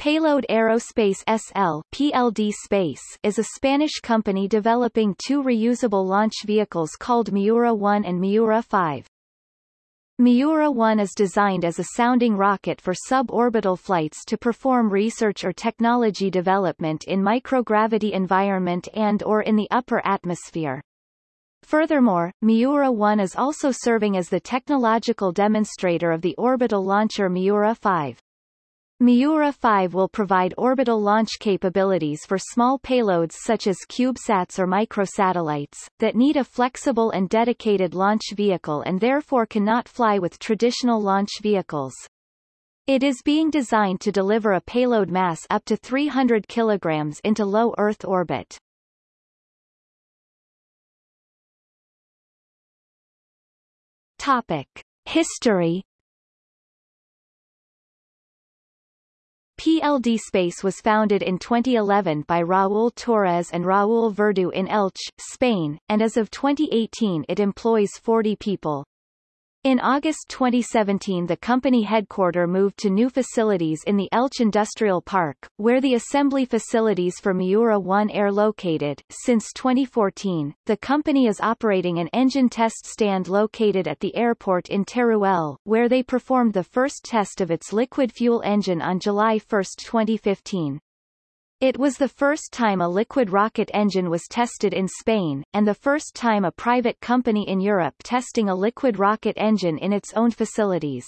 Payload Aerospace SL PLD Space is a Spanish company developing two reusable launch vehicles called Miura 1 and Miura 5. Miura 1 is designed as a sounding rocket for suborbital flights to perform research or technology development in microgravity environment and or in the upper atmosphere. Furthermore, Miura 1 is also serving as the technological demonstrator of the orbital launcher Miura 5. Miura 5 will provide orbital launch capabilities for small payloads such as CubeSats or microsatellites, that need a flexible and dedicated launch vehicle and therefore cannot fly with traditional launch vehicles. It is being designed to deliver a payload mass up to 300 kilograms into low Earth orbit. Topic. History PLD Space was founded in 2011 by Raúl Torres and Raúl Verdu in Elche, Spain, and as of 2018 it employs 40 people. In August 2017 the company headquarter moved to new facilities in the Elche Industrial Park, where the assembly facilities for Miura 1 are located. Since 2014, the company is operating an engine test stand located at the airport in Teruel, where they performed the first test of its liquid fuel engine on July 1, 2015. It was the first time a liquid rocket engine was tested in Spain, and the first time a private company in Europe testing a liquid rocket engine in its own facilities.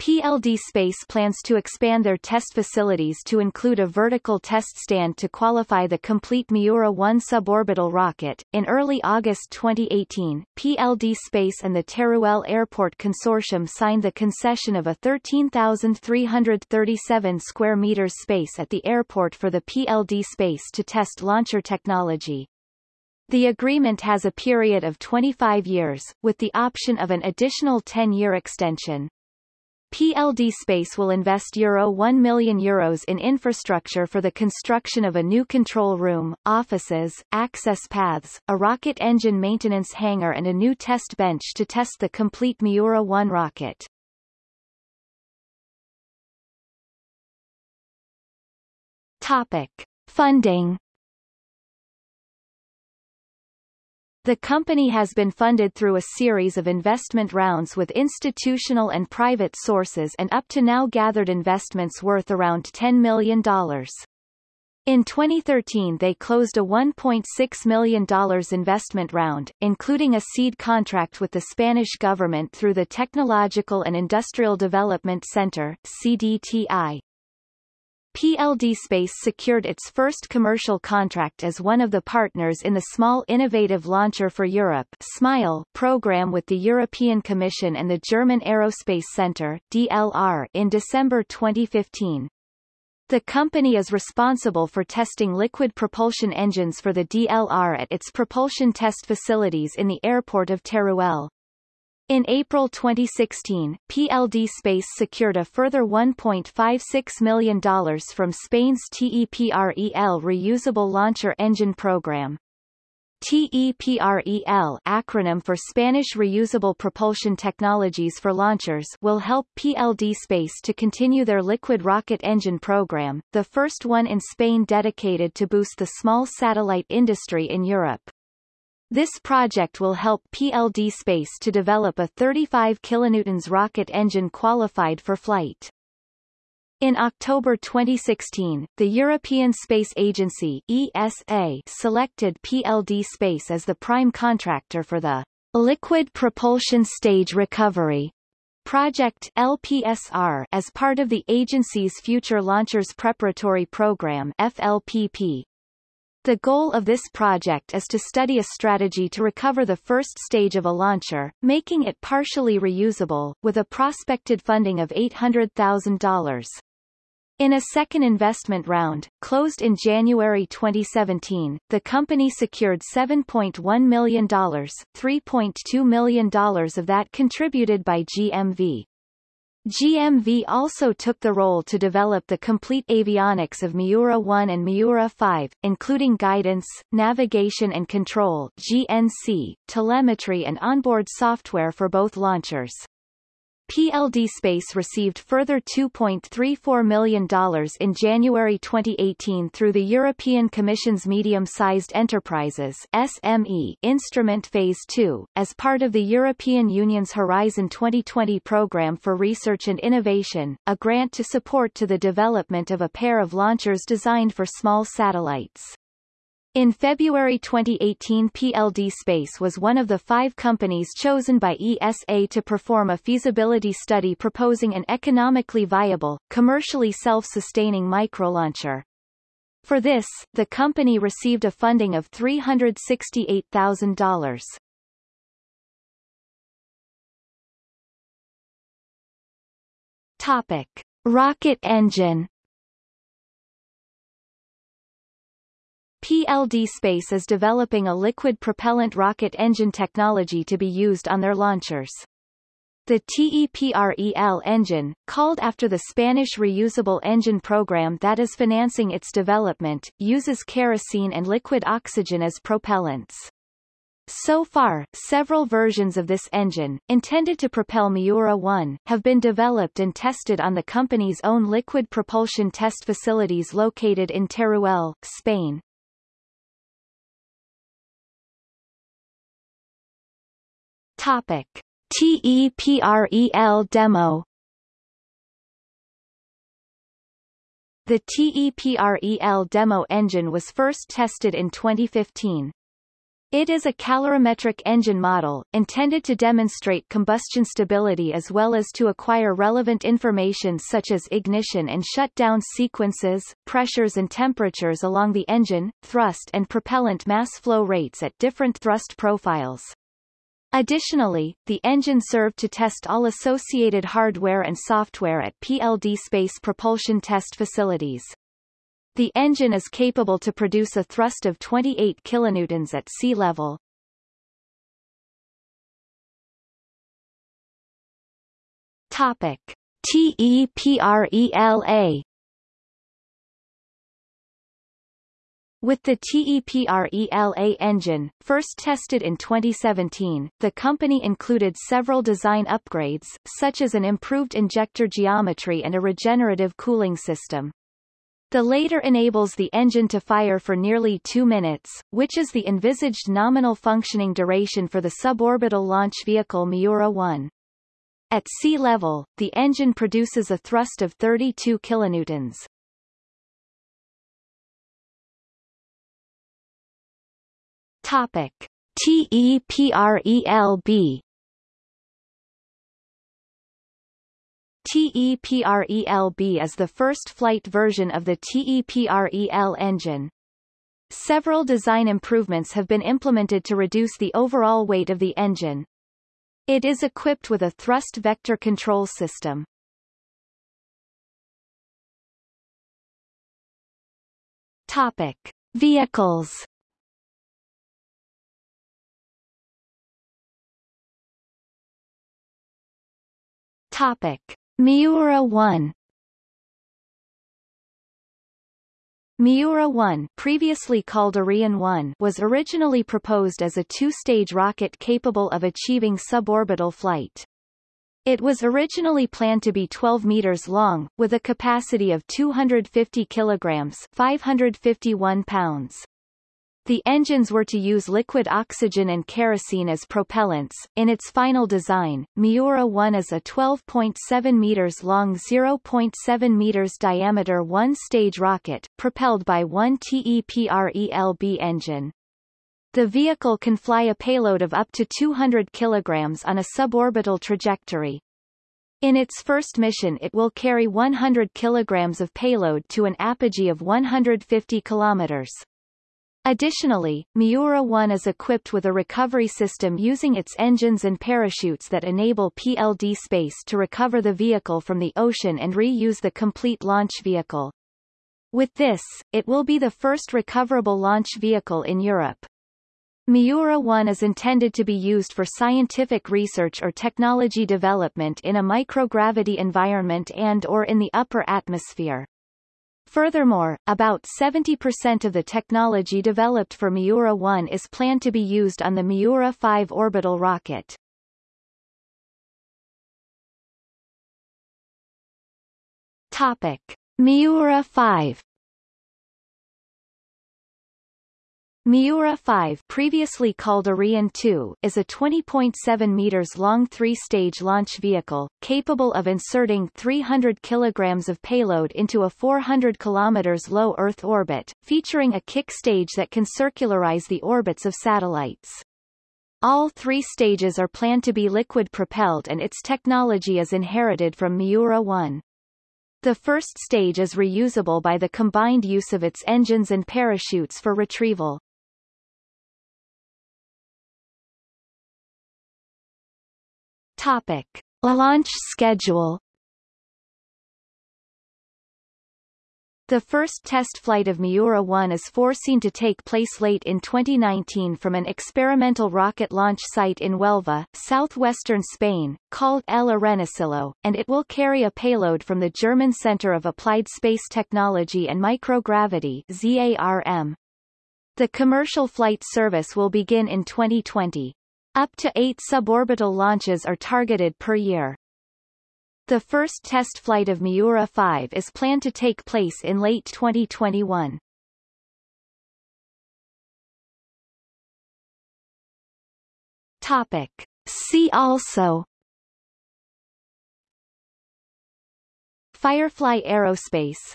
PLD Space plans to expand their test facilities to include a vertical test stand to qualify the complete Miura 1 suborbital rocket. In early August 2018, PLD Space and the Teruel Airport Consortium signed the concession of a 13,337 square meters space at the airport for the PLD Space to test launcher technology. The agreement has a period of 25 years, with the option of an additional 10-year extension. PLD Space will invest Euro 1 million Euros in infrastructure for the construction of a new control room, offices, access paths, a rocket engine maintenance hangar and a new test bench to test the complete Miura 1 rocket. Topic. Funding The company has been funded through a series of investment rounds with institutional and private sources and up to now gathered investments worth around $10 million. In 2013 they closed a $1.6 million investment round, including a seed contract with the Spanish government through the Technological and Industrial Development Center CDTI. PLD Space secured its first commercial contract as one of the partners in the Small Innovative Launcher for Europe SMILE program with the European Commission and the German Aerospace Center DLR in December 2015. The company is responsible for testing liquid propulsion engines for the DLR at its propulsion test facilities in the airport of Teruel. In April 2016, PLD Space secured a further $1.56 million from Spain's TEPREL reusable launcher engine program. TEPREL acronym for Spanish Reusable Propulsion Technologies for Launchers will help PLD Space to continue their liquid rocket engine program, the first one in Spain dedicated to boost the small satellite industry in Europe. This project will help PLD Space to develop a 35 kilonewtons rocket engine qualified for flight. In October 2016, the European Space Agency ESA selected PLD Space as the prime contractor for the Liquid Propulsion Stage Recovery Project LPSR as part of the agency's Future Launchers Preparatory Program FLPP, the goal of this project is to study a strategy to recover the first stage of a launcher, making it partially reusable, with a prospected funding of $800,000. In a second investment round, closed in January 2017, the company secured $7.1 million, $3.2 million of that contributed by GMV. GMV also took the role to develop the complete avionics of Miura 1 and Miura 5, including guidance, navigation and control GNC, telemetry and onboard software for both launchers. PLD Space received further $2.34 million in January 2018 through the European Commission's Medium-Sized Enterprises SME instrument Phase 2, as part of the European Union's Horizon 2020 programme for research and innovation, a grant to support to the development of a pair of launchers designed for small satellites. In February 2018 PLD Space was one of the five companies chosen by ESA to perform a feasibility study proposing an economically viable, commercially self-sustaining microlauncher. For this, the company received a funding of $368,000. Topic. Rocket engine PLD Space is developing a liquid propellant rocket engine technology to be used on their launchers. The TEPREL engine, called after the Spanish reusable engine program that is financing its development, uses kerosene and liquid oxygen as propellants. So far, several versions of this engine, intended to propel Miura-1, have been developed and tested on the company's own liquid propulsion test facilities located in Teruel, Spain. Topic. TEPREL demo The TEPREL demo engine was first tested in 2015. It is a calorimetric engine model, intended to demonstrate combustion stability as well as to acquire relevant information such as ignition and shutdown sequences, pressures and temperatures along the engine, thrust and propellant mass flow rates at different thrust profiles. Additionally, the engine served to test all associated hardware and software at PLD space propulsion test facilities. The engine is capable to produce a thrust of 28 kilonewtons at sea level. Topic: TEPRELA With the TEPRELA engine, first tested in 2017, the company included several design upgrades, such as an improved injector geometry and a regenerative cooling system. The later enables the engine to fire for nearly two minutes, which is the envisaged nominal functioning duration for the suborbital launch vehicle Miura-1. At sea level, the engine produces a thrust of 32 kilonewtons. Topic: TEPRELB TEPRELB is the first flight version of the TEPREL engine. Several design improvements have been implemented to reduce the overall weight of the engine. It is equipped with a thrust vector control system. Topic: Vehicles Topic: Miura 1 Miura 1 previously called Arion 1 was originally proposed as a two-stage rocket capable of achieving suborbital flight. It was originally planned to be 12 meters long, with a capacity of 250 kilograms 551 pounds. The engines were to use liquid oxygen and kerosene as propellants. In its final design, Miura 1 is a 12.7 meters long 0.7 meters diameter one-stage rocket, propelled by one TEPRELB engine. The vehicle can fly a payload of up to 200 kilograms on a suborbital trajectory. In its first mission it will carry 100 kilograms of payload to an apogee of 150 kilometers. Additionally, Miura-1 is equipped with a recovery system using its engines and parachutes that enable PLD Space to recover the vehicle from the ocean and reuse the complete launch vehicle. With this, it will be the first recoverable launch vehicle in Europe. Miura-1 is intended to be used for scientific research or technology development in a microgravity environment and or in the upper atmosphere. Furthermore, about 70% of the technology developed for Miura 1 is planned to be used on the Miura 5 orbital rocket. Topic. Miura 5 Miura 5 previously called Arion 2 is a 20.7 meters long three-stage launch vehicle, capable of inserting 300 kilograms of payload into a 400 kilometers low Earth orbit, featuring a kick stage that can circularize the orbits of satellites. All three stages are planned to be liquid-propelled and its technology is inherited from Miura 1. The first stage is reusable by the combined use of its engines and parachutes for retrieval. Topic. Launch schedule The first test flight of Miura 1 is foreseen to take place late in 2019 from an experimental rocket launch site in Huelva, southwestern Spain, called El Arenosillo, and it will carry a payload from the German Center of Applied Space Technology and Microgravity ZARM. The commercial flight service will begin in 2020. Up to eight suborbital launches are targeted per year. The first test flight of Miura 5 is planned to take place in late 2021. Topic. See also Firefly Aerospace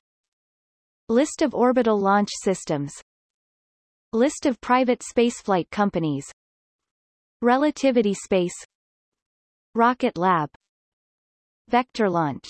List of orbital launch systems List of private spaceflight companies Relativity space. Rocket Lab. Vector launch